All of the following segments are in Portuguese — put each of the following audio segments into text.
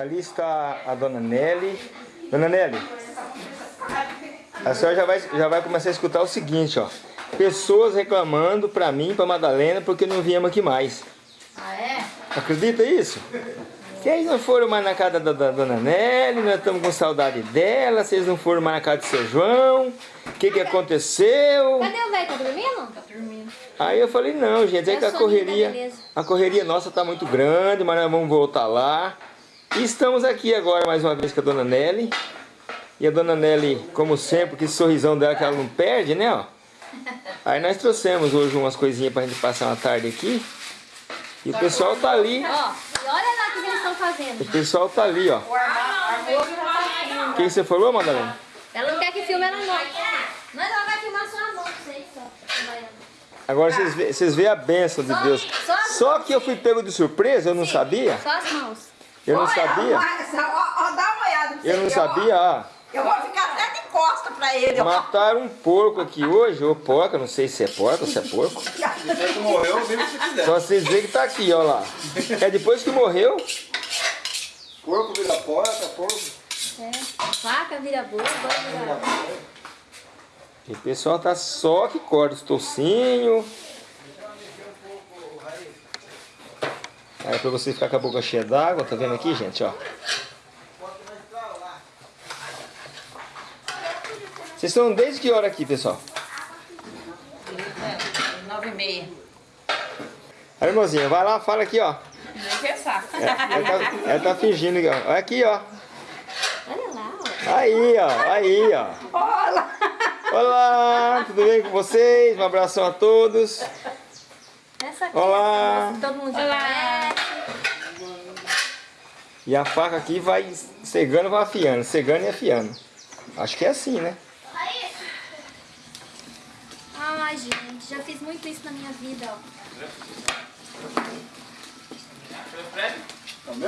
Ali está a dona Nelly. Dona Nelly, a senhora já vai, já vai começar a escutar o seguinte, ó. Pessoas reclamando pra mim, pra Madalena, porque não viemos aqui mais. Ah, é? Acredita isso? Que eles não foram mais na casa da, da dona Nelly, nós estamos com saudade dela, vocês não foram mais na casa do seu João, o que que aconteceu? Cadê o velho? Tá dormindo? Tá dormindo. Aí eu falei, não, gente, é que a correria, a correria nossa tá muito grande, mas nós vamos voltar lá. E estamos aqui agora mais uma vez com a dona Nelly. E a dona Nelly, como sempre, que sorrisão dela que ela não perde, né, ó. Aí nós trouxemos hoje umas coisinhas pra gente passar uma tarde aqui. E o pessoal tá ali, Ó, e olha lá o que eles estão fazendo. o pessoal tá ali, ó. O que você falou, Madalena? Ela não quer que filme ela não. Mas ela vai filmar só a mão, sei só. Agora vocês vocês vê a bênção de Deus. Só que eu fui pego de surpresa, eu não sabia. Só as mãos. Eu não sabia. ó, ó, dá uma olhada pra Eu não sabia, ó. Eu vou ficar até de costa pra ele. Mataram um porco aqui hoje, ou porca, não sei se é porca ou se é porco. Depois que morreu, que você quiser. Só vocês verem que tá aqui, ó lá. É depois que morreu, Porco vira porca, porco. É. Faca vira boa, agora vira. e o pessoal tá só que corta os tocinhos. Aí pra você ficar com a boca cheia d'água, tá vendo aqui, gente, ó. Vocês estão desde que hora aqui, pessoal? Nove e meia. A irmãzinha, vai lá, fala aqui, ó. Nem pensar. É, ela, tá, ela tá fingindo, ó. Olha aqui, ó. Olha lá, ó. Aí, ó, aí, ó. Olha! Olá, tudo bem com vocês? Um abração a todos. Essa aqui Olá. é todo mundo já conhece. E a faca aqui vai cegando, vai afiando, cegando e afiando. Acho que é assim, né? Ai, gente, já fiz muito isso na minha vida, ó.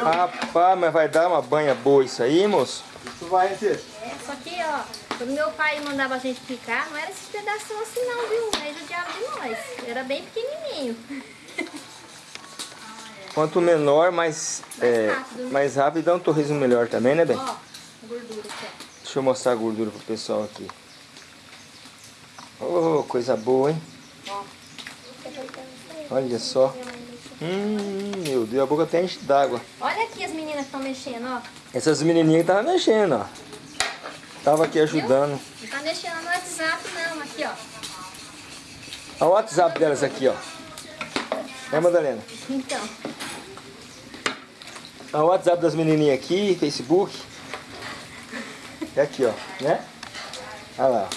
Rapaz, mas vai dar uma banha boa isso aí, moço? Isso vai, Tia. É, só que, ó, quando meu pai mandava a gente picar, não era esses pedaços assim não, viu? Aí judiava de nós. Era bem pequenininho. Quanto menor, mais, é, rápido, né? mais rápido dá um torresmo melhor também, né, bem? Ó, gordura aqui, ó. Deixa eu mostrar a gordura pro pessoal aqui. Oh, coisa boa, hein? Olha só. Hum, meu Deus, a boca até enche d'água. Olha aqui as meninas que estão mexendo, ó. Essas menininhas estavam mexendo, ó. Tava aqui ajudando. Não tá mexendo no WhatsApp, não. Aqui, ó. Olha o WhatsApp delas aqui, ó. É, Madalena? Então, Olha o WhatsApp das menininhas aqui, Facebook. É aqui, ó, né? Olha lá.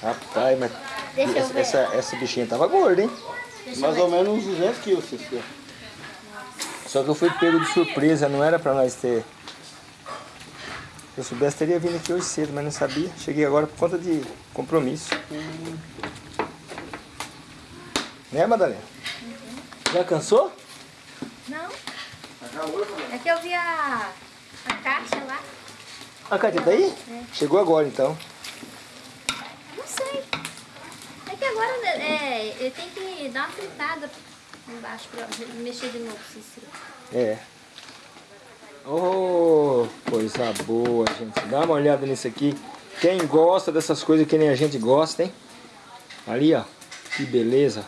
Rapaz, mas Deixa eu essa, ver. essa, essa bichinha tava gorda, hein? deixa Mais ou menos uns 200 quilos. Só que eu fui pego de surpresa, não era pra nós ter. Se eu soubesse, teria vindo aqui hoje cedo, mas não sabia. Cheguei agora por conta de compromisso. Né, Madalena? Já cansou? Não. É que eu vi a, a caixa lá. A Cátia tá aí? Chegou agora, então. Não sei. É que agora né, é, eu tenho que dar uma fritada embaixo pra mexer de novo. Cícero. É. Oh, coisa boa, gente. Dá uma olhada nisso aqui. Quem gosta dessas coisas que nem a gente gosta, hein? Ali, ó. Que beleza.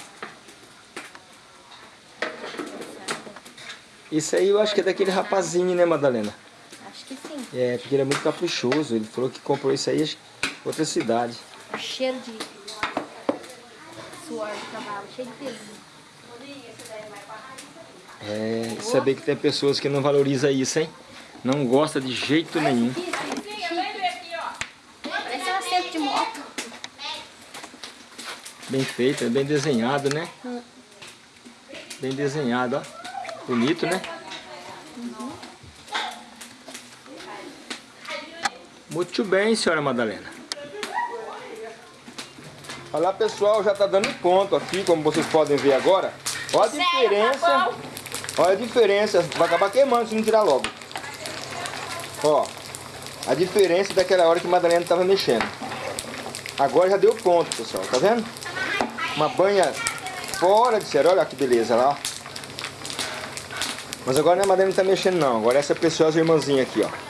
Isso aí eu acho que é daquele rapazinho, né, Madalena? Acho que sim. É, porque ele é muito caprichoso. Ele falou que comprou isso aí em outra cidade. O cheiro de suor do cavalo, cheio de peso. É, saber que tem pessoas que não valorizam isso, hein? Não gosta de jeito nenhum. Um. Bem feito, é bem desenhado, né? Bem desenhado, ó. Bonito, né? Muito bem, senhora Madalena. Olha lá, pessoal, já tá dando ponto aqui, como vocês podem ver agora. Olha a diferença. Olha a diferença. Vai acabar queimando se não tirar logo. Ó, a diferença daquela hora que a Madalena tava mexendo. Agora já deu ponto, pessoal, tá vendo? Uma banha fora de sério, olha que beleza lá. Mas agora a Madame não tá mexendo não. Agora essa preciosa irmãzinha aqui, ó.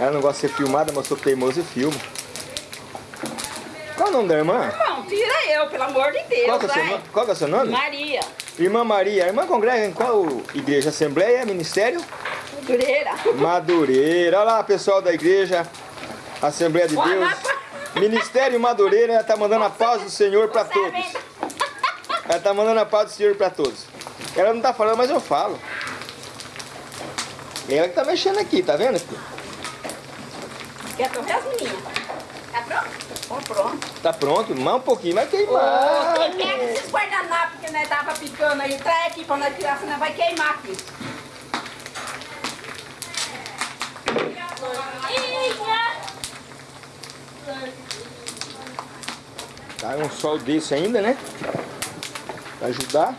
Ela não gosta de ser filmada, mas sou teimoso e filmo. Qual o nome da irmã? Não, tira eu, pelo amor de Deus. Qual é é o seu nome? Maria. Irmã Maria. A irmã congrega em qual igreja? Assembleia? Ministério? Dureira. Madureira. Olha lá, pessoal da igreja. Assembleia de Deus. Ministério Madureira, ela tá mandando a paz do Senhor para todos. Ela tá mandando a paz do Senhor para todos. Ela não tá falando, mas eu falo. Ela que tá mexendo aqui, tá vendo? Quer torrer as meninas? Tá pronto? Tô pronto. Tá pronto, mais um pouquinho, vai Ô, queimar. quem pega esses guardanapos que nós tava picando aí, traz aqui pra nós tirar, senão vai queimar aqui. Tá um sol desse ainda, né? Pra ajudar.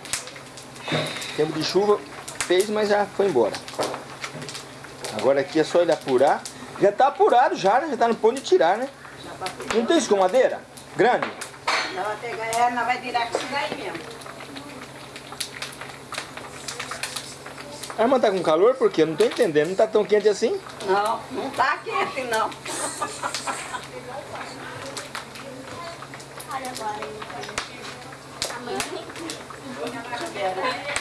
Tempo de chuva fez, mas já foi embora. Agora aqui é só ele apurar. Já tá apurado já, né? Já tá no ponto de tirar, né? Não tem escumadeira? Grande? Vai pegar ela, nós vai virar com isso daí mesmo. A irmã tá com calor? Por quê? Eu não tô entendendo. Não tá tão quente assim? Não, não tá quente não. Era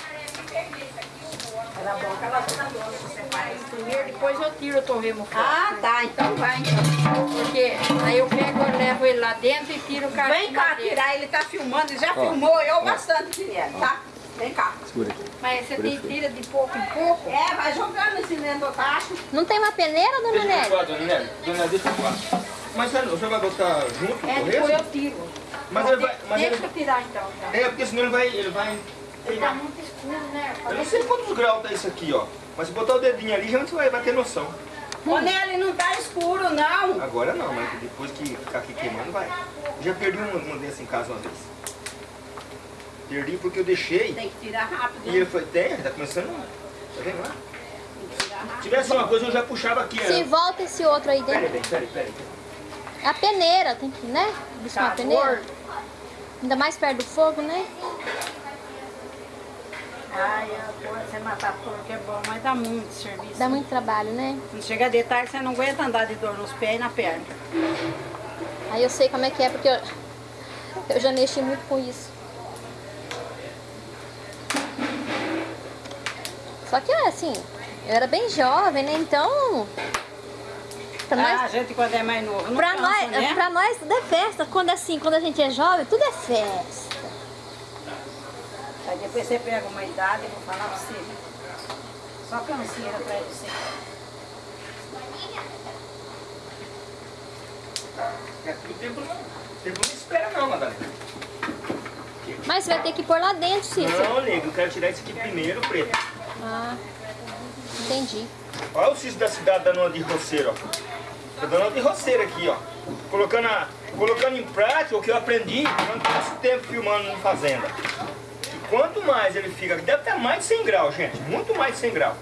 que ela você faz. Primeiro, depois eu tiro o torremo fora. Ah, tá, então vai. então. Porque aí eu pego, eu levo ele lá dentro e tiro o cara. Vem cá tirar, ele tá filmando, ele já Ó. filmou eu bastante, Guilherme, tá? Vem cá. Segura aqui. Mas você tem, tira de pouco em pouco. É, vai jogando esse dentro do tacho. Não tem uma peneira, dona Nelly? dona Nelly. Dona deixa eu falar. Mas o senhor vai botar junto É, depois eu tiro. Mas Ó, ele vai- mas Deixa ele- eu tirar então. então. É, porque senão ele vai... Ele vai Ele tá muito escuro, né? Eu não sei quantos graus tá isso aqui, ó. Mas se botar o dedinho ali, já você vai, vai ter noção. Ô, Nelly, não tá escuro, não. Agora não, mas depois que ficar aqui queimando, vai. Já perdi uma, uma dessas em casa uma vez. Perdi porque eu deixei. Tem que tirar rápido. E ele foi, tem, tá começando. Tá vendo lá? Tem que tirar Se tivesse uma coisa, eu já puxava aqui. Se volta esse outro aí dentro. peraí, peraí, peraí. A peneira, tem que, né? Buscar uma Tá peneira. gordo. Ainda mais perto do fogo, né? Ai, agora você matar porco é bom, mas dá muito serviço. Dá muito trabalho, né? Quando chega de tarde, você não aguenta andar de dor nos pés e na perna. Aí eu sei como é que é, porque eu, eu já mexi muito com isso. Só que assim, eu era bem jovem, né? Então. Pra Ah, a nós, gente quando é mais novo, não pra cansa, nós, né? pra nós tudo é festa. Quando assim, quando a gente é jovem, tudo é festa. Aí depois você pega uma idade, eu vou falar pra você. Só canseira pra você. É, o tempo não, o tempo não espera não, Madalena. Mas você vai ter que pôr lá dentro, Cícero. Não, nego, eu quero tirar isso aqui primeiro, preto. Ah, entendi. Olha o cis da cidade da Dona de Roceiro, ó. Da Dona de Roceiro aqui, ó. Colocando, a- colocando em prática o que eu aprendi durante esse tempo filmando em fazenda. Quanto mais ele fica, deve estar mais de 100 graus, gente. Muito mais de 100 graus.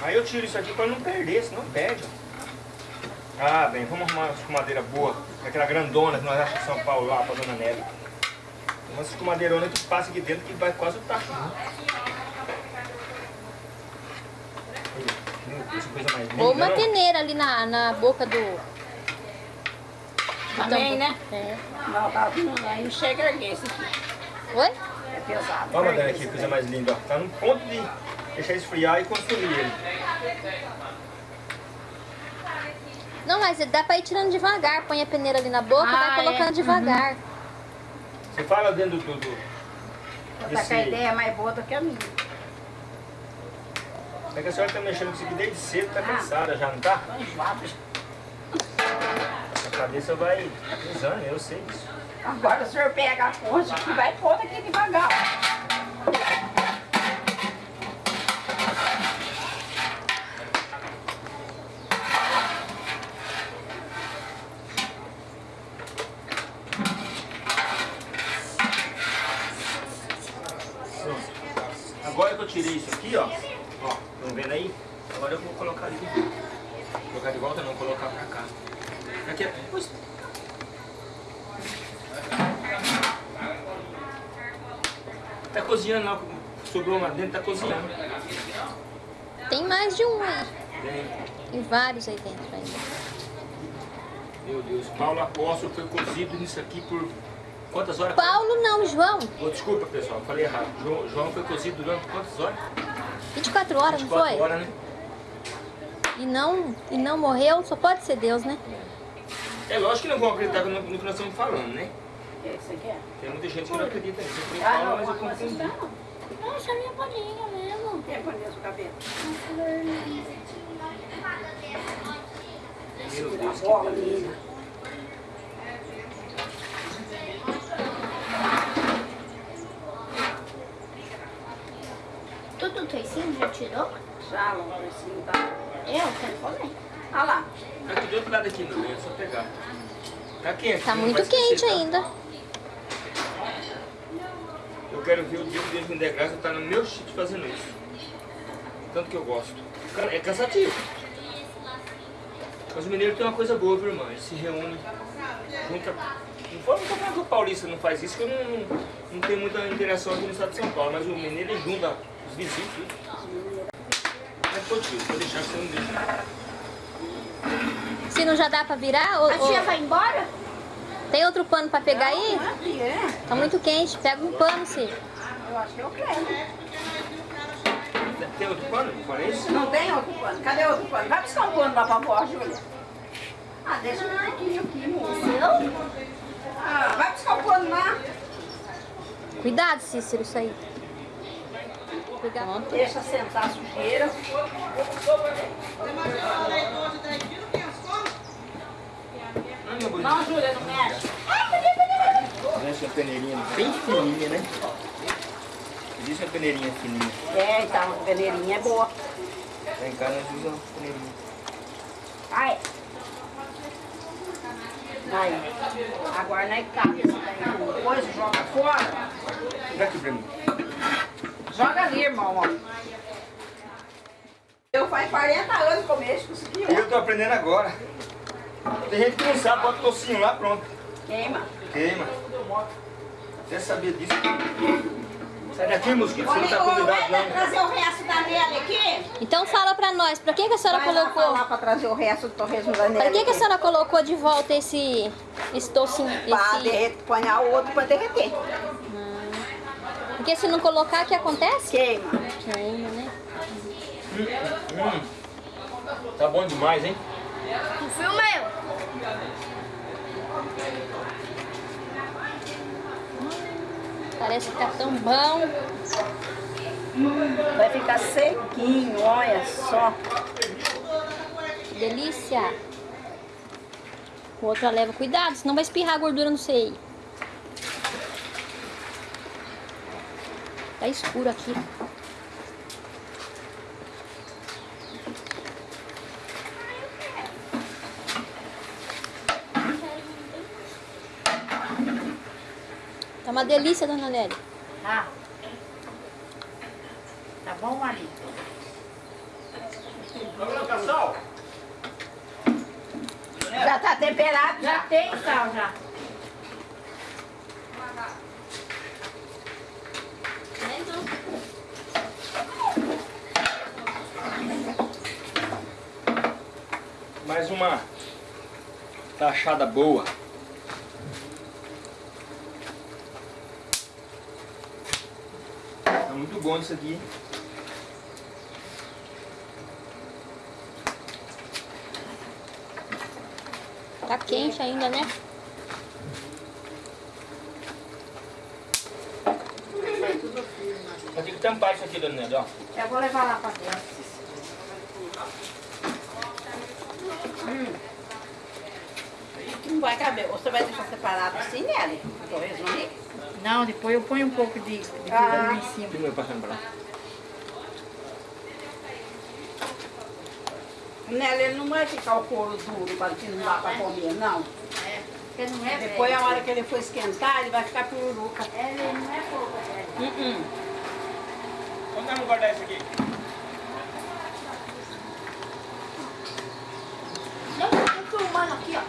Aí eu tiro isso aqui para não perder, senão perde. Ah, bem, vamos arrumar uma escumadeira boa. Aquela grandona que nós achamos em São Paulo lá pra Dona Nelly. Uma escumadeirona que passa aqui dentro que vai quase o tacho. né? Ou uma peneira ali na, na boca do. Do Também, né? É. Não, tá, não, aí não chega a erguer esse aqui. Oi? É pesado. Olha, Madalena, que aqui. coisa mais linda, ó. Tá no ponto de deixar esfriar e consumir ele. Não, mas dá pra ir tirando devagar. Põe a peneira ali na boca e Ah, vai colocando é. devagar. Você fala dentro do... do tá com a ideia mais boa do que a minha. É que a senhora tá mexendo com isso aqui desde cedo, tá Ah. cansada já, não tá? Tô enjoada. A cabeça vai pesando, eu sei disso. Agora o senhor pega a concha e vai pôr aqui devagar. Agora que eu tirei isso aqui, ó. Ó, estão vendo aí? Agora eu vou colocar ali de volta. Colocar de volta não, colocar pra cá. Aqui é... Pois- Tá cozinhando lá, sobrou lá dentro, tá cozinhando. Tem mais de um aí. Tem. Tem vários aí dentro ainda. Meu Deus, Paulo Apóstolo foi cozido nisso aqui por quantas horas? Paulo não, João. Oh, desculpa pessoal, falei errado. João, João foi cozido durante quantas horas? 24 horas, não 24 foi? horas, né? E não, e não morreu, só pode ser Deus, né? É lógico que não vão acreditar no, no que nós estamos falando, né? O que você quer? Tem muita gente que não acredita nisso. Eu Ah, não, mas eu confundi. não. Nossa, minha bolinha mesmo. Quem põe o cabelo? Meu Deus, bola, menina. Tudo Toicinho já tirou? Já, logo assim, tá? Eu quero comer. Olha lá. Tá aqui do outro lado aqui, meu bem, é só pegar. Tá quente. Tá não muito vai esquecer, quente tá? ainda. Eu quero ver o dia que Deus me der graça estar no meu sítio fazendo isso. Tanto que eu gosto. É cansativo. Mas o mineiro tem uma coisa boa, viu, irmã? Eles se reúnem, junta. Não foi não tô falando que o paulista não faz isso, que eu não, não, não tenho muita interação aqui no estado de São Paulo, mas o mineiro ele junta os vizinhos. Mas pô, tio, vou deixar que você não deixa. Se não já dá pra virar, ou, A tia ou- vai embora? tem outro pano pra pegar aí? Não é é? Tá muito quente, pega um pano, se. Eu acho que eu quero. Tem outro pano? Não tem outro pano. Cadê outro pano? Vai buscar um pano lá pra vó, Júlia. Ah, deixa eu aqui, aqui, moço. Ah, vai buscar o pano lá. Cuidado, Cícero, isso aí. Cuidado. Deixa sentar a sujeira. Bonito. Não, Júlia, não mexe. Existe uma peneirinha bem fininha, né? Existe uma peneirinha fininha. É, então, a peneirinha é boa. Lá em casa nós usamos uma peneirinha. Ai. Aí. Agora é esse daí. com Coisa, joga fora. Dá aqui pra mim. Joga ali, irmão. ó. Eu faz 40 anos que eu mexo com isso aqui, E ó. eu tô aprendendo agora. Tem gente que não sabe, bota o tocinho lá, pronto. Queima. Queima. Você sabia disso? Sai daqui, mosquito, você não tá convidado vai não. trazer o resto da Nelly aqui? Então fala pra nós, pra que, que a senhora Vai lá colocou? falar pra trazer o resto do torresmo da Nelly Pra que, que a senhora colocou de volta esse, esse tocinho? Pra Esse... derreter, ponhar o outro pra derreter. Porque se não colocar, o que acontece? Queima. Queima, né? Hum, tá bom demais, hein? Tu filma eu. Parece que tá tão bom. Vai ficar sequinho, olha só. Delícia. O outro leva cuidado, senão vai espirrar a gordura no seio. Tá escuro aqui. Uma delícia, dona Nelly. Tá. Tá bom, marido? Já tá temperado? Já tem sal, já. Mais uma taxada boa. Tá muito bom isso aqui. Tá quente ainda, né? Vai ter que tampar isso aqui, dona Nelly, ó. Eu vou levar lá pra dentro. Hum. Não vai caber. Você vai deixar separado assim, Nelly? O torresmo ali? Não, depois eu ponho um pouco de, de Ah. em cima. Eu passando pra lá. Nelly, ele não vai ficar o couro duro para que não dá pra comer, não. Porque não é Depois, a hora que ele for esquentar, ele vai ficar pururuca. Ele não é pouco, é. Uh -uh. Vamos dar guardar isso aqui. Não, eu tô filmando aqui, ó.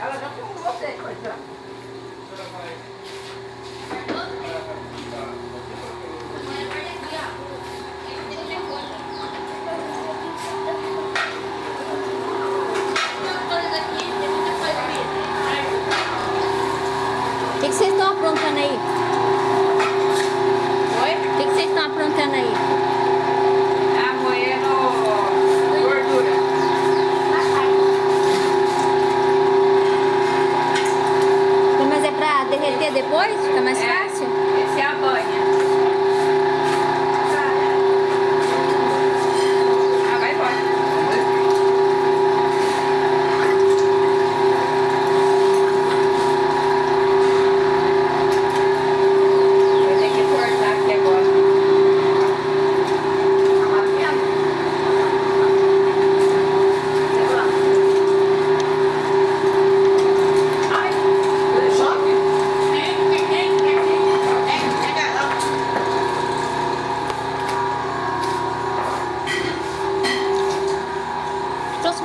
Ela já filmou você, coisa.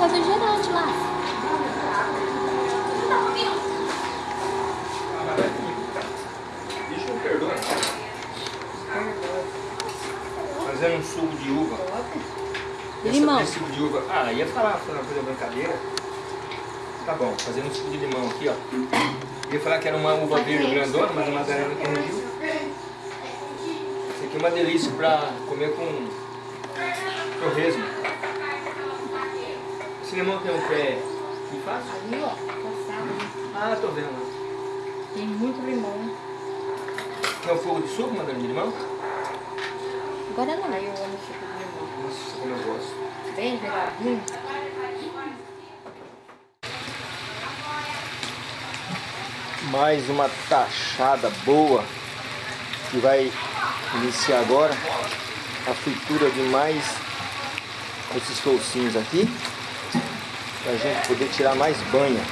fazer gerante lá. Deixa eu perdoar. Fazendo um suco de uva. De Essa- limão. esse de uva. Ah, ia falar, falar uma coisa brincadeira. Tá bom, fazendo um suco de limão aqui, ó. Ia falar que era uma uva verde grandona, mas a Madalena corrigiu. Isso aqui é uma delícia pra comer com torresmo. Esse limão tem um pé que fácil? Ali, ó, passado. Ah, tô vendo. Tem muito limão. Quer um fogo de suco, Madalena, de limão? Agora não. Eu amo suco de limão. Nossa, como eu gosto. Bem mais uma tachada boa que vai iniciar agora a fritura de mais esses toucinhos aqui para a gente poder tirar mais banha.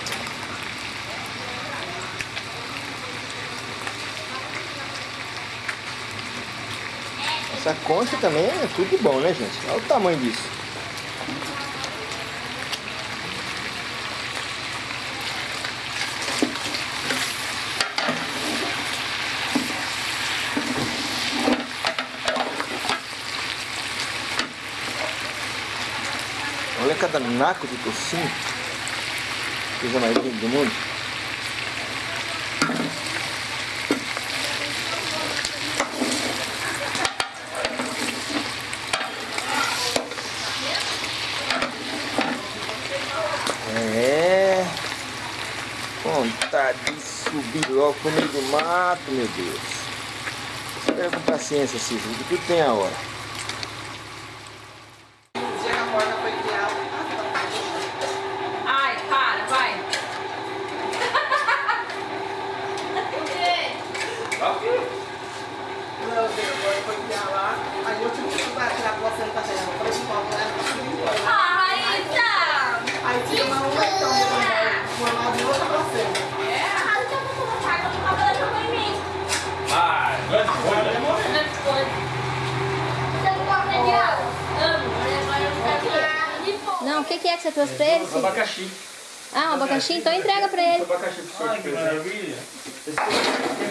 Essa concha também é tudo bom, né gente? Olha o tamanho disso. Naco de tocinho. Coisa mais linda do mundo. É. Vontade de subir logo pro meio do mato, meu Deus. Espera com paciência, Cícero, que tudo tem a hora. Ai, para, vai. Não, depois foi enfiar lá. Aí eu tive que estudar, tirar a placenta dela. Falei que pode levar assim, Ah, Raíssa! Aí tinha uma uma então, uma nova e outra placenta. Ah, daqui a pouco eu vou pagar, eu vou fazer pra mim. Ah, grande coisa. Você não gosta de água? Amo, mas agora eu não quero de fome. Não, o que, que é que você trouxe pra ele? Cid? Abacaxi. Ah, um abacaxi? Então entrega pra ele. Abacaxi pro senhor. Que maravilha. Esse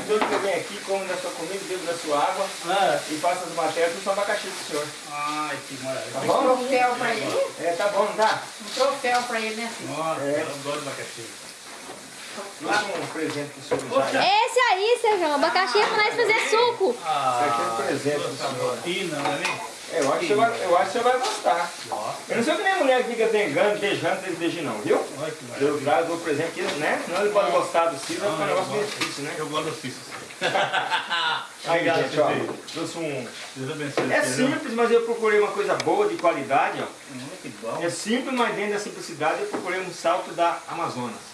todo que eu venho aqui, como da sua comida, bebo da sua água Ah, e faço as matérias, tudo são abacaxi pro senhor. ai, que maravilha. Tá Um bom? troféu pra ele. É, tá bom, não tá? Um troféu pra ele, né? Nossa, É. eu adoro abacaxi. Trouxe um presente pro senhor usar. Esse aí, Sérgio, abacaxi é pra nós fazer suco. Ah, Isso aqui é um presente pro senhor. rotina, não é mesmo? É, eu acho que você vai, eu acho que você vai gostar. Eu não sou que nem mulher que fica tengando, beijando, beijando não, viu? Eu trago o presente aqui, né? Senão ele pode gostar do Cid, vai ficar um negócio meio difícil, né? Eu gosto do Cícero. Obrigado, gente, ó, trouxe um... Deus abençoe. É simples, mas eu procurei uma coisa boa, de qualidade, ó. É simples, mas dentro da simplicidade eu procurei um salto da Amazonas.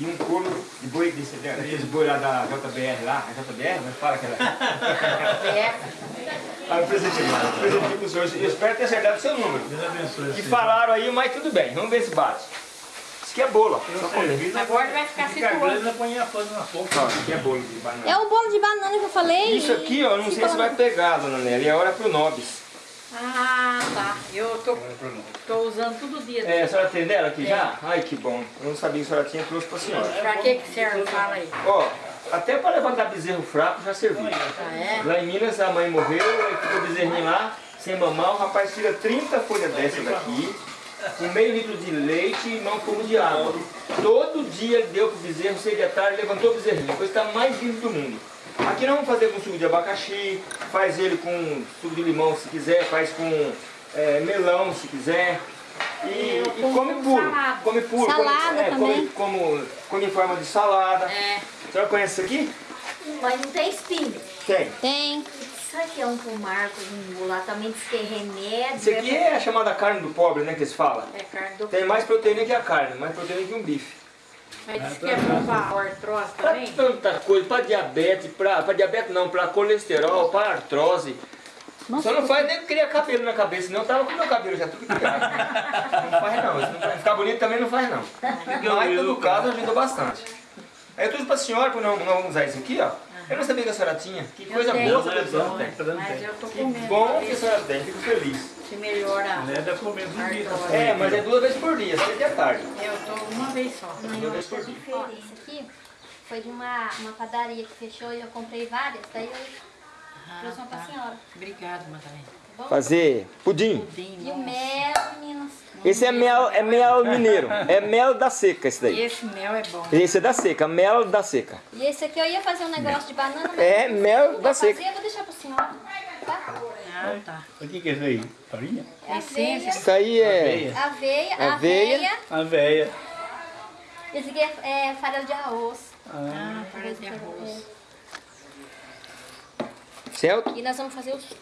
E um couro de boi desse, daqueles boi lá da JBR lá, a JBR, mas fala que ela É. Ah, eu presentei lá, eu presentei pro senhor, eu espero ter acertado o seu número. Deus abençoe. Que falaram aí, mas tudo bem, vamos ver se bate. Isso aqui é bolo, ó. Só comer. Agora vai ficar isso aqui é bolo de banana. É o bolo de banana que eu falei. Isso aqui, ó, eu não sei se vai pegar, dona Nelly, é hora pro Nobis. Ah, tá. Eu tô, tô usando todo dia. É, a senhora tem dela aqui já? Ai, que bom. Eu não sabia que a senhora tinha, trouxe pra senhora. Pra que que serve? Fala aí. Ó, até para levantar bezerro fraco já serviu. Ah, é? Lá em Minas a mãe morreu, aí ficou o bezerrinho lá, sem mamar, o rapaz tira 30 folhas dessa daqui, com meio litro de leite e não como de água. Todo dia ele deu pro bezerro, seis da tarde, levantou o bezerrinho, coisa está mais viva do mundo. Aqui nós vamos fazer com suco de abacaxi, faz ele com suco de limão se quiser, faz com é, melão se quiser. E, e com- come com puro, salada. come puro, Salada come, é, também. come, como, come em forma de salada. É. Senhora conhece isso aqui? Mas não tem espinho. Tem. Tem. Isso aqui é um pomar com um lá também diz que é remédio. Isso aqui é a chamada carne do pobre, né, que eles falam. É carne do Tem mais proteína que a carne, mais proteína que um bife. Mas diz que é bom pra artrose Pra também. tanta coisa, pra diabetes, pra, pra diabetes não, pra colesterol, pra artrose. Só não faz nem criar cabelo na cabeça, senão eu tava com meu cabelo já tudo criado. Não faz não, isso não faz. ficar bonito também não faz não. Mas em todo caso ajuda bastante. Aí eu trouxe pra senhora, pra não, não usar isso aqui, ó. Eu não sabia que a senhora tinha. Que coisa tenho. boa que a senhora tem. Mas eu tô Que comendo. bom que a senhora tem, fico feliz. Se melhora. Não é da comendo um dia. tá É, mas é duas vezes por dia, seis da tarde. Eu tô uma vez só. Duas vezes por dia. Ó, esse aqui foi de uma, uma padaria que fechou e eu comprei várias, daí eu trouxe uma pra senhora. Obrigada, Madalena. Fazer pudim. E o mel, meninas. Esse é mel, é mel mineiro. É mel da seca esse E daí. esse mel é bom. Esse é da seca, mel da seca. E esse aqui eu ia fazer um negócio de banana, mas É mel da fazer, seca. eu vou deixar pra senhora. Tá? Ah, tá. O que que é isso aí? Farinha? É Essência. Isso aí é Aveia. aveia, Aveia. aveia. A véia. Esse aqui é, é farelo de arroz. Ah, parece de arroz. certo? E nós vamos fazer o suco.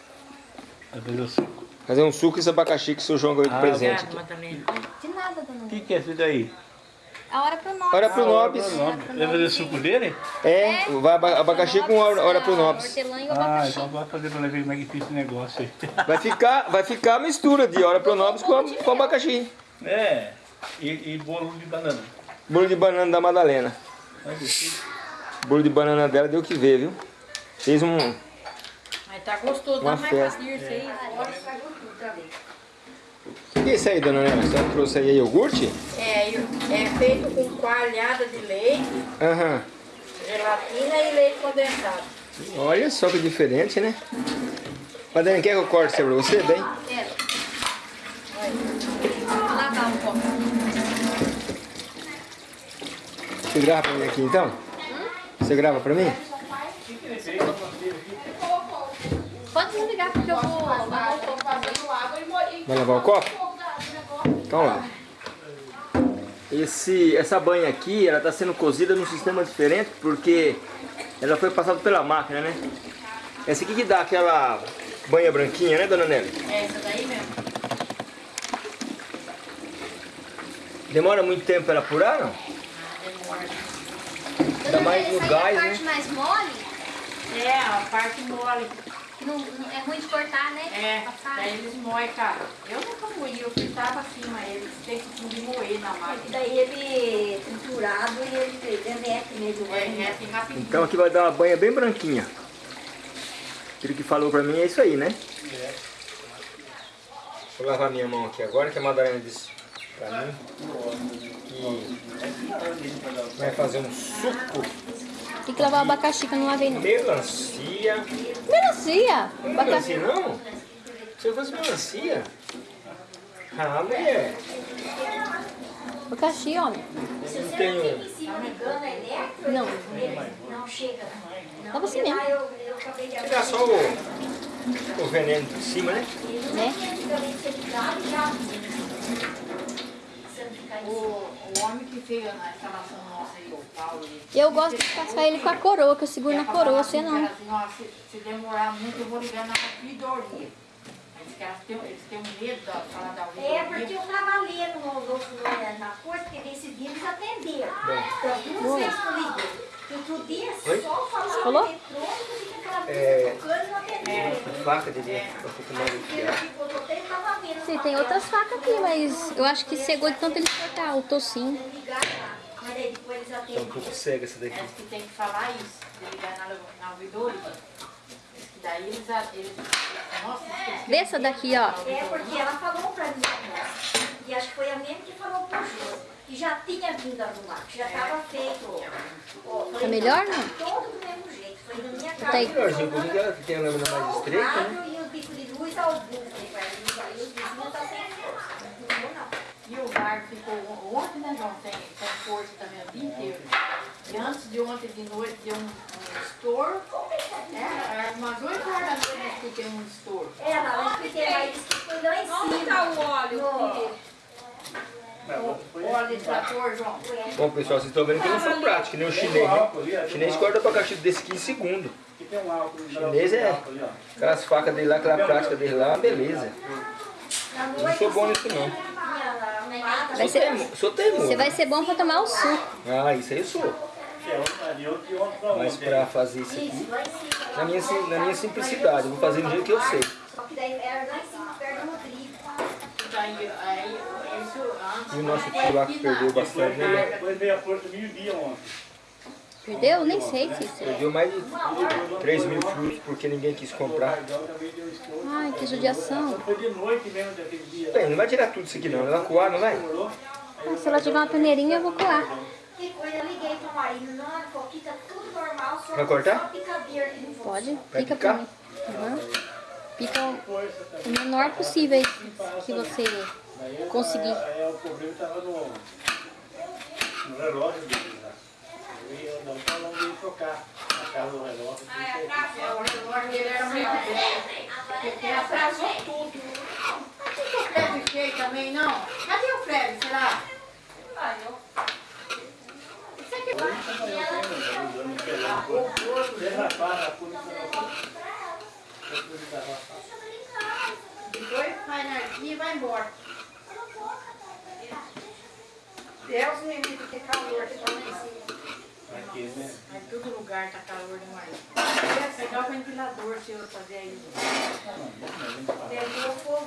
Vezes eu suco. Fazer um suco e esse abacaxi que o seu João ganhou de Ah, presente. Madalena. De nada, dona O que que é isso daí? A hora pro norte. Hora pro Nobis. Vai fazer suco dele? É, vai aba- abacaxi com hora, hora pro Nobis. Hortelã e o Ah, então vai fazer pra ver como é que fica esse negócio aí. Vai ficar, vai ficar a mistura de hora pro Nobis com, com abacaxi. É. E, e bolo de banana. Bolo de banana da Madalena. Bolo de banana dela deu o que ver, viu? Fez um. Mas tá gostoso. Uma Dá mais festa. pra isso aí. O que é isso aí, dona Nela? Você trouxe aí iogurte? É, é feito com coalhada de leite, Aham. gelatina e leite condensado. Olha só que diferente, né? Madalena, quer que eu corte isso pra você? Bem? Quero. Vou lavar um pouco. Você grava pra mim aqui então? Você grava pra mim? Pode desligar porque eu vou lavar um pouco. Vai lavar o copo? Então lá. Esse, essa banha aqui, ela está sendo cozida num sistema diferente porque ela foi passada pela máquina, né? Essa aqui que dá aquela banha branquinha, né, dona Nelly? É essa daí mesmo. Demora muito tempo para ela apurar, não? Ainda mais no gás, é a né? parte mais mole, É, a parte mole. Não, não- é ruim de cortar, né? É, Passar. daí eles moem, cara. Eu nunca moí, eu fritava assim, mas eles têm que moer na E máquina. daí ele triturado e ele derrete mesmo. É, é assim rapidinho. Então aqui vai dar uma banha bem branquinha. Aquilo que falou pra mim é isso aí, né? Vou lavar minha mão aqui agora, que a Madalena disse pra mim que vai fazer um suco Tem que lavar o abacaxi que eu não lavei não. melancia. Melancia! Não é Abacaxi. melancia não? Se eu fosse melancia. Ah, mulher. Abacaxi, homem. Não tenho. Não é? Não. Não chega. Lava assim mesmo. Tirar só o, o veneno de cima, né? Né? Antigamente você ligava e já. Você não fica O, o homem que fez a instalação nossa aí, o Paulo, Eu gosto de passar ele com a coroa, que eu seguro na coroa, você não. Assim, ó, se, se demorar muito, eu vou ligar na ouvidoria. Eles, têm, eles têm um medo da falar da ouvidoria. É, porque eu estava lendo no, no, no, na coisa, porque nesse dia eles atenderam. Das duas vezes que eu liguei. Outro dia só Falou? eletrônico e aquela É. coisa tocando e não atenderam. Faca de vendo. Sim, tem outras facas aqui, mas eu acho que cegou de tanto ele o tocinho. Ligar lá. Mas aí depois eles Tá um pouco cega essa daqui. Eles que tem que falar isso, de ligar na, na ouvidoria. Daí eles, eles, nossa, Vê essa daqui, ó. É porque ela falou pra mim, e acho que foi a mesma que falou pro Jô, que já tinha vindo arrumar, que já estava feito. Ó, falei, Tá melhor, tá não? Todo do mesmo jeito, foi na minha casa. Tá aí. Que ela tem a lâmina mais estreita, né? E o bico de luz ao buco, aí os vizinhos tá sem o bar ficou ontem, né, João? Tem, tem força também o dia inteiro. E antes de ontem de noite deu um, um estouro. É, era umas 8 horas da noite eu escutei um estouro. É, lá, mas disse que foi lá em cima. Onde tá o óleo? No- O óleo de trator, João? Bom, pessoal, vocês estão vendo que eu não sou prático, que nem o chinês, né? O chinês corta o abacaxi desse aqui em segundo. O chinês é aquelas facas dele lá, aquela prática dele lá, beleza. Não sou bom nisso não. Vai Sou ser, Sou teimoso. você vai ser bom pra tomar o suco. Ah, isso aí eu sou. Mas pra fazer isso aqui, Isso, lá em cima. na minha, sim- na minha simplicidade, eu vou fazer do jeito que eu sei. E o nosso tio lá que perdeu bastante, né? Depois veio a força meio-dia ontem. Perdeu? Nem sei, Cícero. Perdeu mais de 3 mil frutos porque ninguém quis comprar. Ai, que judiação. Foi de noite mesmo daquele dia. Bem, não vai tirar tudo isso aqui não, ela vai coar, não vai? Ah, Se ela tiver uma peneirinha, eu vou coar. Que coisa, eu liguei pro marido, não, ele falou que tá tudo normal, só, Vai cortar? Pode? Vai Pica pra picar? mim. Aham. Pica o, menor possível que você conseguir. Aí o problema estava no, no relógio dele eu não falando de trocar a casa do relógio. É, o relógio dele era muito bem. Porque atrasou tudo. Mas o Fred fez também, não? Cadê o Fred, será? Ah, eu... Isso aqui Derrapar na polícia. Depois vai na e vai embora. Deus me livre, que calor que tá lá em cima. Aqui, né? Em todo lugar tá calor demais. Ia pegar o ventilador se eu fazer aí. Pegou fogo.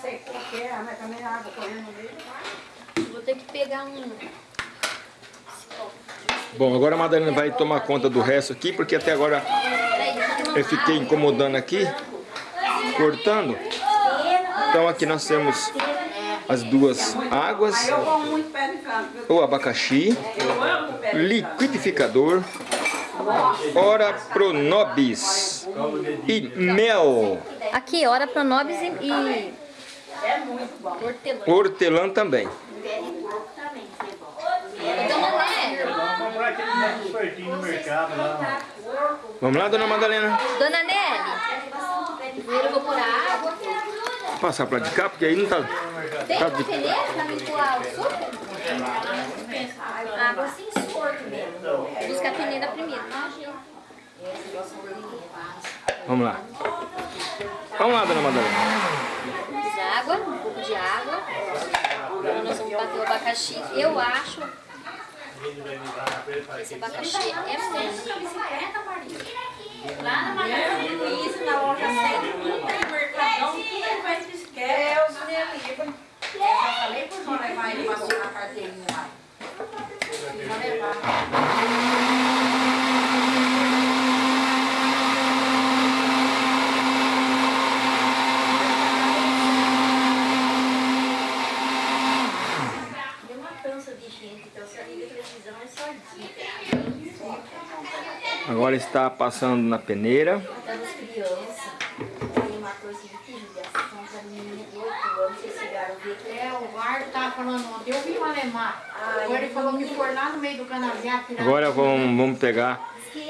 Sei qual que é, mas também a água correndo no meio. Vou ter que pegar um. Bom, agora a Madalena vai tomar conta do resto aqui, porque até agora eu fiquei incomodando aqui, cortando. Então aqui nós temos as duas águas, Eu como muito pé de canto, viu? o abacaxi, Eu amo pé de canto. liquidificador, ora pronobis e mel, Aqui, ora pronobis e, e É muito bom. hortelã. hortelã também. Vamos comprar aquele negócio pertinho no mercado lá. Vamos lá, dona Madalena? Dona Nelly, primeiro eu vou pôr a água. Passar pra de cá, porque aí não tá... Tem Tá uma de- peneira pra mim coar o suco? Água sem sorte mesmo. Busca a peneira primeiro. Vamos lá. Vamos lá, dona Madalena. Água, um pouco de água. Agora nós vamos bater o abacaxi. Eu acho esse abacaxi é muito. Lá na Magazine Luiza, na loja 100, tudo tem mercadão, tudo ele vai se esquece. Deus me livre. Eu já falei pro João levar ele pra tirar a carteirinha lá. Já levar. Tem uma cansa de gente, então se liga a televisão é só dica. Agora está passando na peneira. Matando as crianças. Tem uma coisa de judiação da menina de 8 anos, vocês chegaram a ver que É, o Marco tava falando ontem, eu vi o alemão. Agora ele falou que for lá no meio do canavial tirar. Agora vamos, vamos pegar,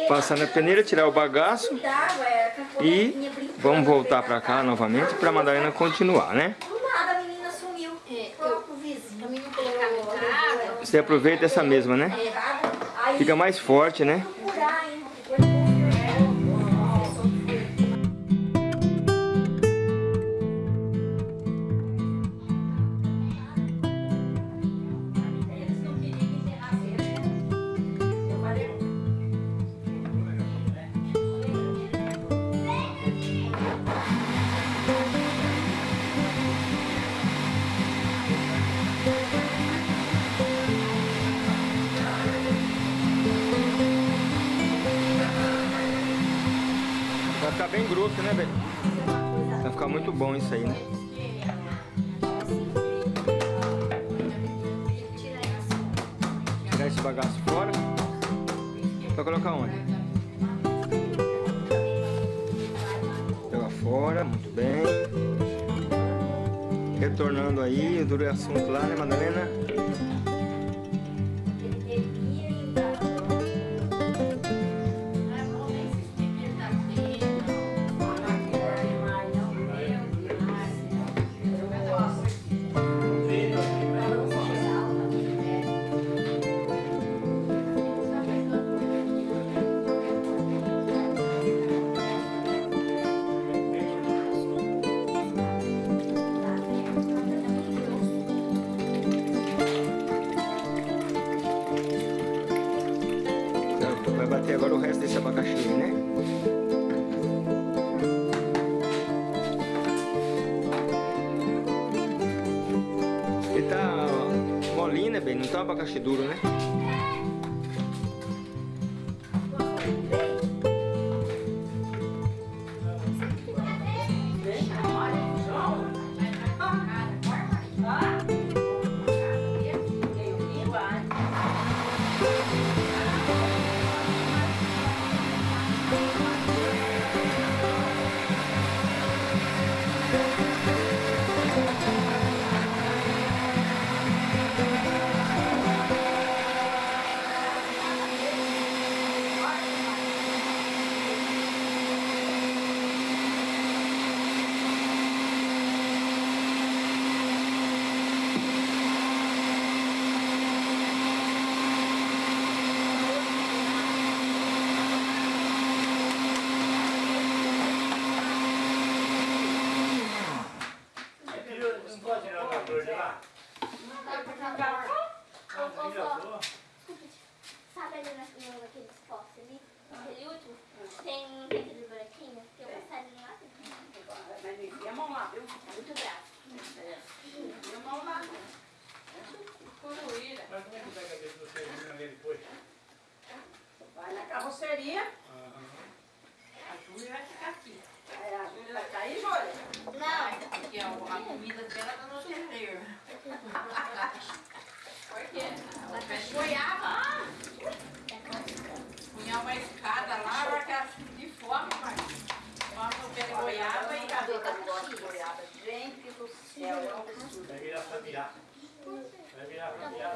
passar na peneira, tirar o bagaço é, e vamos voltar para cá novamente para a Madalena continuar, né? É. Você aproveita essa mesma, né? Aí Fica mais forte, né? Bom isso aí, né? Tirar esse bagaço fora. Vai colocar onde? Joga fora, muito bem. Retornando aí, duro assunto lá, né, Madalena? Abacaxi duro, né?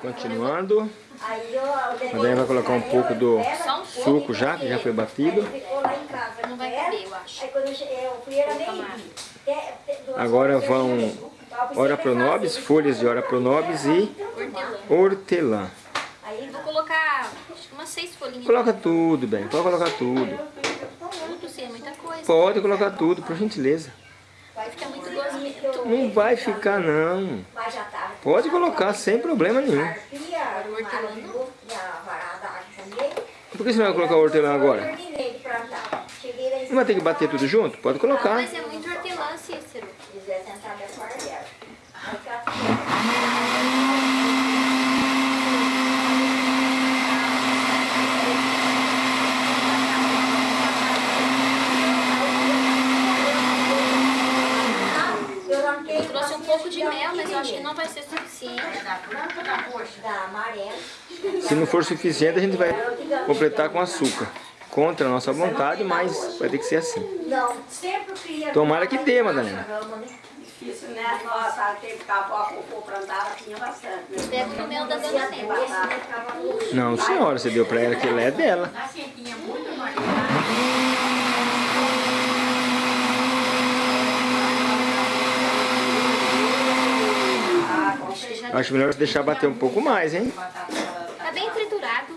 Continuando. A Dani vai colocar um pouco do suco já, que já foi batido. Ficou lá em casa. não vai com ela. caber, eu acho. Aí quando eu cheguei, eu fui, era meio Agora vão Ora pronobis, folhas de ora pronobis e hortelã. Aí Vou colocar umas seis folhinhas. Coloca tudo, bem, pode colocar tudo. Tudo, sim, é muita coisa. Pode colocar tudo, por gentileza. Vai ficar muito gosmento. Não vai ficar não. Pode colocar sem problema nenhum. Por que você não vai colocar hortelã agora? Não vai ter que bater tudo junto? Pode colocar. Mas é muito hortelã, Cícero. Se quiser sentar minha quarteira. Aí cá. Eu trouxe um pouco de mel, mas eu acho que não vai ser suficiente. da branca ou da roxa? Da amarela. Se não for suficiente, a gente vai completar com açúcar. Contra a nossa vontade, mas vai ter que ser assim. Não, sempre queria. Tomara que dê, Madalena. Difícil, né? Nossa, teve que a avó for plantar, tinha bastante. né? Pega o mel da dona. Não, senhora, você deu pra ela que ela é dela. Na sequinha muito mais. Ah, com certeza. Acho melhor você deixar bater um pouco mais, hein? Tá bem triturado.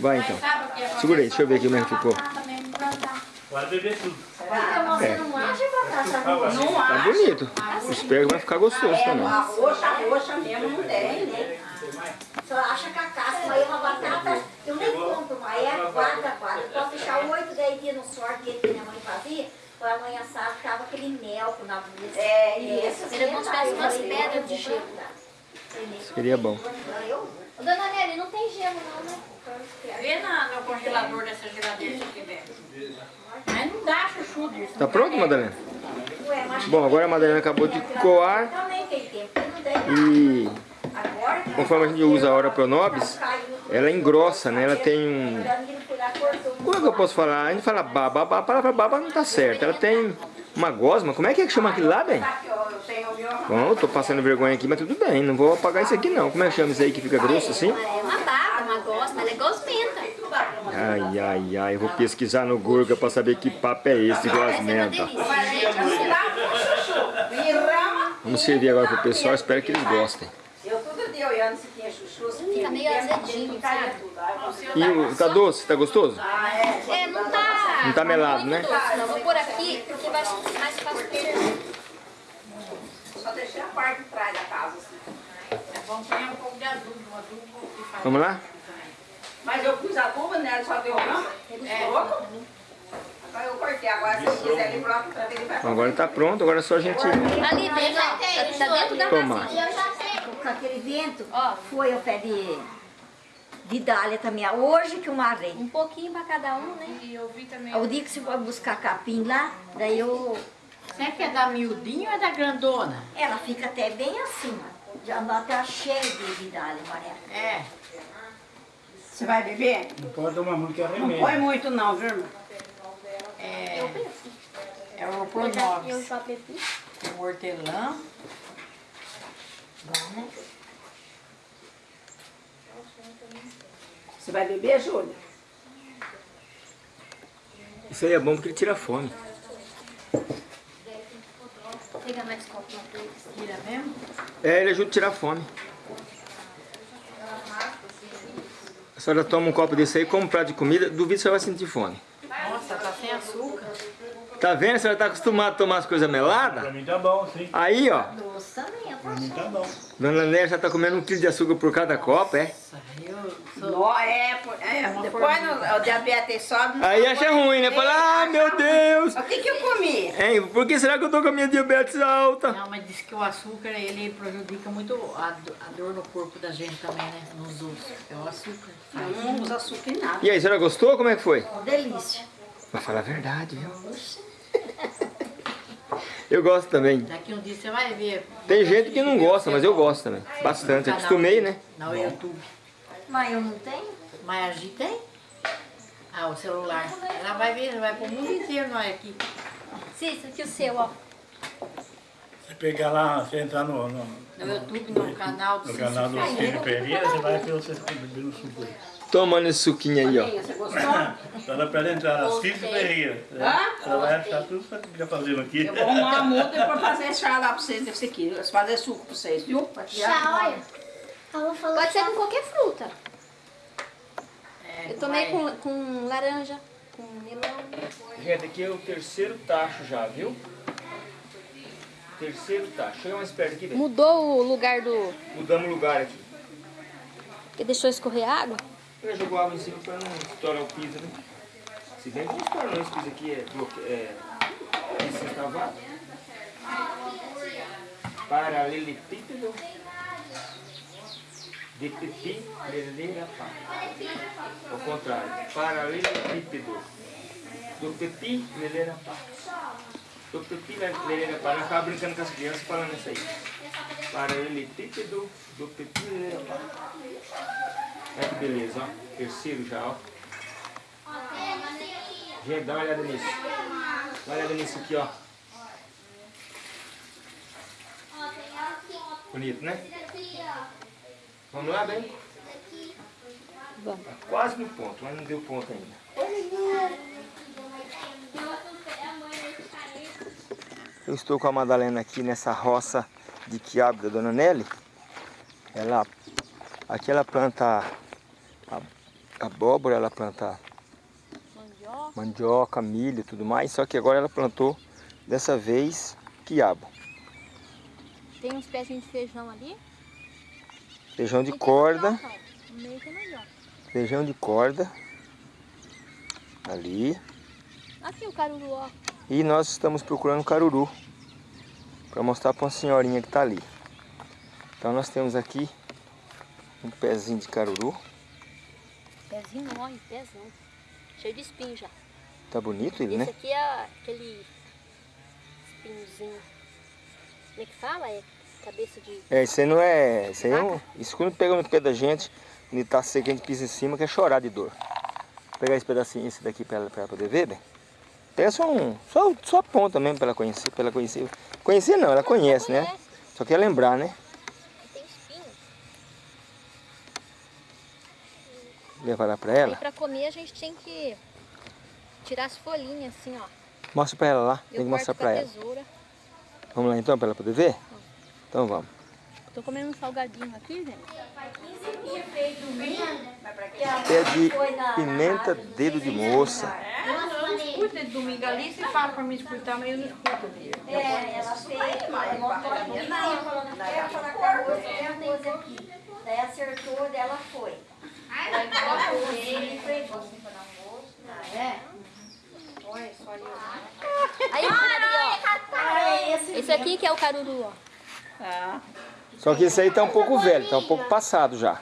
Vai então. É Segura aí, deixa eu ver aqui como é que ficou. Pode beber tudo. Você não acha batata roxa? Não Tá acho. bonito. Espero que vai ficar gostoso É, também. a roxa, roxa mesmo não tem, né? Só acha que a casca, mas uma batata, eu nem compro, mas é quadra. Eu posso deixar 8, 10 dias no sorte que minha mãe fazia, para amanhã sábado ficava aquele mel na blusa. É, e Era como se tivesse umas pedras de gelo. Seria bom. Dona Nelly, não tem gelo não, né? Vê na, no congelador dessa geladeira se tiver. Mas não dá chuchu disso. Tá pronto, Madalena? Ué, mas Bom, agora a Madalena acabou de coar e conforme a gente usa a hora pronobis, ela engrossa, né? Ela tem um... Como é que eu posso falar? A gente fala baba, a palavra baba não tá certa. Ela tem uma gosma. Como é que é que chama aquilo lá, bem? Aqui, ó, eu tenho o meu Bom, eu tô passando vergonha aqui, mas tudo bem. Não vou apagar isso aqui não. Como é que chama isso aí que fica grosso assim? É uma baba, uma gosma, ela é gosmenta. Ai, ai, ai. Eu vou pesquisar no Google pra saber que papo é esse gosmenta. Vamos servir agora pro pessoal. Espero que eles gostem. Eu todo dia olhando se tinha chuchu, se tinha Fica meio azedinho, sabe? Eu E o, tá doce? Tá gostoso? Ah, é. É, não tá... Não tá melado, né? muito doce, não. Vou pôr aqui porque vai ser mais fácil. Só deixei a parte de trás da casa, assim. É bom pôr um pouco de adubo, um adubo que faz. Vamos lá? Mas eu pus adubo nela, só deu grama. É. Louco. Agora eu cortei. Agora se eu quiser ele pronto pra ver, ele vai agora tá pronto. Agora é só a gente Ali dentro, ó, tá, tá dentro da tomar. vasilha. Com aquele vento, foi ao pé de, de dália também. Hoje que eu marrei. Um pouquinho pra cada um, né? E eu vi também. O dia que você for buscar capim lá, daí eu... Você quer dar miudinho ou é da grandona? Ela fica até bem acima. Já até cheia de vidalha amarela. É. Você vai beber? Não pode tomar muito que é Não remédio. põe muito não, viu, irmão? É, é o Eu Pronovis, já bebi. o hortelã. Você vai beber, Júlia? Isso aí é bom porque ele tira a fome. Pega mais copo. Tira mesmo? É, ele ajuda a tirar a fome. A senhora toma um copo desse aí, come um prato de comida, duvido que você vai sentir fome. Nossa, tá sem açúcar. Tá vendo? A senhora tá acostumada a tomar as coisas meladas? Pra mim tá bom, sim. Aí, ó. Doce também, tá bom. Dona Nélia já tá comendo um quilo de açúcar por cada copo, é? Eu sou... Nó, é, por- é, depois no, o diabetes sobe. não Aí acha ruim, né? Fala, ah, meu. Deus! O que que eu comi? Hein, por que será que eu tô com a minha diabetes alta? Não, mas diz que o açúcar, ele prejudica muito a, a dor no corpo da gente também, né? Nos ossos. É o açúcar. Eu não uso açúcar em nada. E aí, a senhora gostou? Como é que foi? Delícia. Pra falar a verdade, viu? Eu gosto também. Daqui um dia você vai ver. Tem gente que não gosta, mas eu gosto também. Bastante. Acostumei, né? No YouTube. Mas eu não tenho? Mas a gente tem. Ah, o celular. Ela vai ver, vai pro mundo inteiro nós aqui. Cícero, que o seu, ó. Você pegar lá, você entrar no, no, No YouTube, no canal do no canal do Cícero Pereira, você vai ver vocês bebendo suco aí. Tomando esse suquinho aí, ó. Você gostou? Dá pra ela entrar, Cícero Pereira. Hã? Ela vai achar tudo que tá fazendo aqui. Eu vou arrumar a muda e vou fazer chá lá pra vocês desse aqui. Fazer suco pra vocês, viu? Pra. Chá, olha. Pode ser com qualquer fruta. É, Eu tomei com, com laranja, com melão. Gente, aqui é o terceiro tacho já, viu? Terceiro tacho. Chega mais perto aqui. Mudou o lugar do... Mudamos o lugar aqui. que deixou escorrer água. Ele jogou água em cima pra não estourar o piso, né? Se bem que não estoura não, esse piso aqui é, bloque... é sextavado. Paralelepípedo de pipi, leleira, pá. Ao contrário, paralelepípedo do pipi, leleira, pá. Do pipi, leleira, pá. Nós ficava brincando com as crianças falando isso aí. Paralelepípedo do pipi, leleira, pá. Olha que beleza, ó. Terceiro já, ó. Gente, dá uma olhada nisso. Dá uma olhada nisso aqui, ó. Bonito, né? Vamos lá, bem? Vamos. Tá quase no ponto, mas não deu ponto ainda. Eu estou com a Madalena aqui nessa roça de quiabo da Dona Nelly. Ela, aqui ela planta abóbora, ela planta Mandioca. mandioca, milho e tudo mais. Só que agora ela plantou, dessa vez, quiabo. Tem uns pezinhos de feijão ali. Feijão de corda, meio mandioca. feijão de corda. Ali. Aqui o caruru, ó. E nós estamos procurando caruru. Para mostrar para uma senhorinha que está ali. Então nós temos aqui um pezinho de caruru. Pezinho, olha, pezão. Cheio de espinho já. Tá bonito ele, Esse né? aqui é aquele espinhozinho. Como é que fala? É cabeça de... É, isso aí não é. Isso aí é um, Isso quando pega no pé da gente, ele tá seco, a gente pisa em cima, quer chorar de dor. Vou pegar esse pedacinho, esse daqui para ela, pra ela poder ver, bem. Pega só um. Só, só a ponta mesmo para ela conhecer, para ela conhecer. Conhecer não, ela conhece, né? Só quer lembrar, né? Tem espinho. Levar lá Aí ela. pra comer a gente tem que tirar as folhinhas assim, ó. Mostra para ela lá. Tem Eu que mostrar corto com para a ela. tesoura. Vamos lá então, para ela poder ver? Então vamos. Tô comendo um salgadinho aqui, gente. Pé de pimenta, dedo de moça. Escuta de domingo ali, você fala pra mim escutar, mas eu não escuto mesmo. É, ela fez, ela montou a comida, falando que ia falar com a moça, qualquer coisa aqui. Daí acertou, dela foi. Aí colocou ele e fregou. Ah, é? Olha, só ali, ó. Aí, ali, Ah, é esse ó. Esse aqui que é o caruru, ó. Ah, Só que esse aí tá um pouco velho, tá um pouco passado já.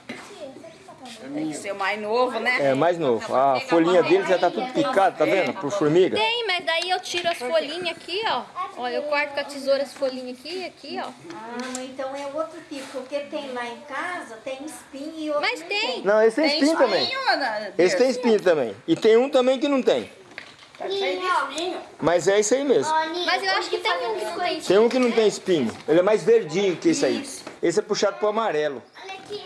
Tem que ser o mais novo, né? É mais novo. A folhinha dele já tá tudo picado, tá vendo? Por formiga. Tem, mas daí eu tiro as folhinhas aqui, ó. Ó, eu corto com a tesoura as folhinhas aqui, aqui, ó. Ah, mas então é outro tipo, porque tem lá em casa, tem espinho e outro Mas não tem. Não, esse tem Tem espinho também. espinho? Esse tem espinho também. E tem um também que não tem. Tá cheio de espinho. Mas é isso aí mesmo. Mas eu acho que tem um que não tem. Tem um que não tem espinho. Ele é mais verdinho que esse aí. Esse é puxado pro amarelo. Olha aqui.